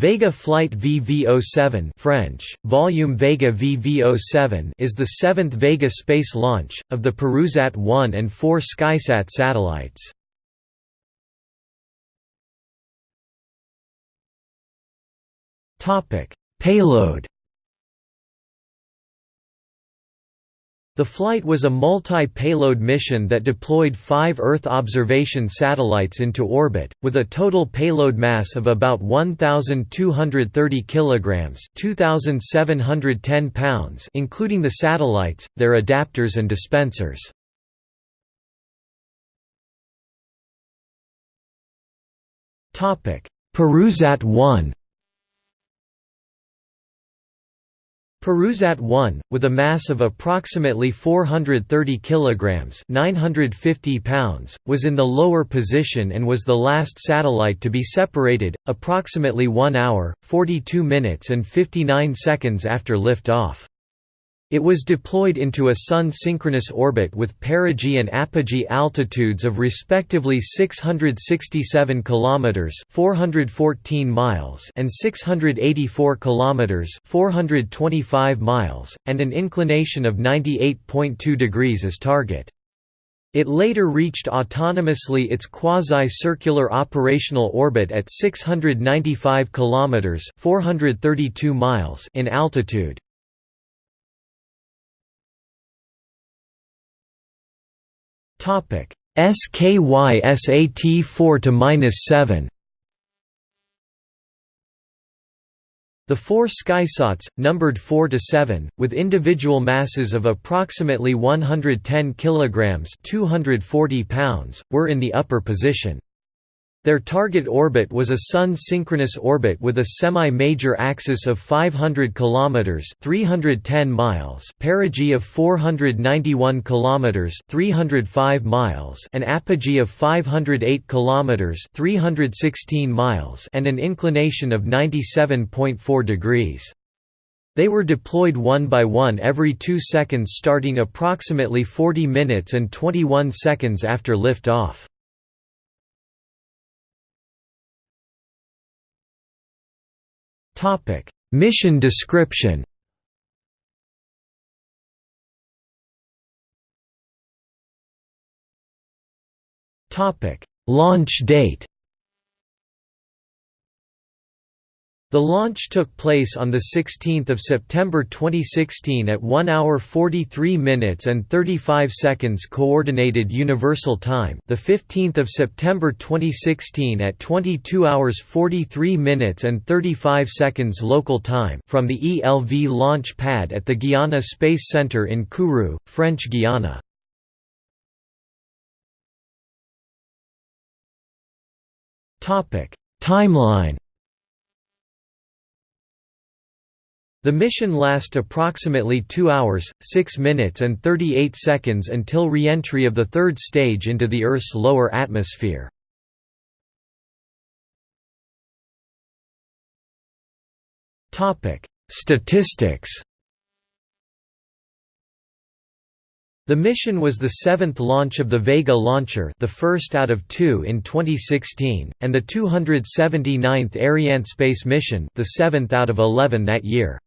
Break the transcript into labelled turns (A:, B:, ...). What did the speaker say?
A: Vega Flight VV07 French, Volume Vega VV07 is the seventh Vega space launch, of the Perusat 1 and 4 Skysat satellites. Payload The flight was a multi-payload mission that deployed five Earth observation satellites into orbit, with a total payload mass of about 1,230 kilograms (2,710 pounds), including the satellites, their adapters and dispensers. Topic: Perusat 1 Perusat 1, with a mass of approximately 430 kilograms (950 pounds), was in the lower position and was the last satellite to be separated, approximately 1 hour, 42 minutes and 59 seconds after lift-off. It was deployed into a Sun-synchronous orbit with perigee and apogee altitudes of respectively 667 km (414 miles) and 684 km (425 miles), and an inclination of 98.2 degrees as target. It later reached autonomously its quasi-circular operational orbit at 695 km (432 miles) in altitude. Topic SKY SAT 4 to minus 7. The four skysats, numbered 4 to 7, with individual masses of approximately 110 kilograms (240 pounds), were in the upper position. Their target orbit was a Sun-synchronous orbit with a semi-major axis of 500 km (310 miles), perigee of 491 km (305 miles), an apogee of 508 km (316 miles), and an inclination of 97.4 degrees. They were deployed one by one every 2 seconds starting approximately 40 minutes and 21 seconds after lift-off. Mission description. Launch date. The launch took place on 16 September 2016 at 1 hour 43 minutes and 35 seconds Coordinated Universal Time the 15th of September 2016 at 22 hours 43 minutes and 35 seconds local time from the ELV launch pad at the Guiana Space Center in Kourou, French Guiana. Timeline The mission last approximately 2 hours, 6 minutes and 38 seconds until re-entry of the third stage into the Earth's lower atmosphere. Statistics The mission was the seventh launch of the Vega launcher the first out of two in 2016, and the 279th Arianespace mission the seventh out of 11 that year.